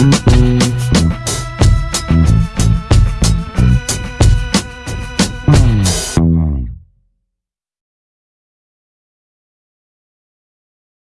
Mm-hmm.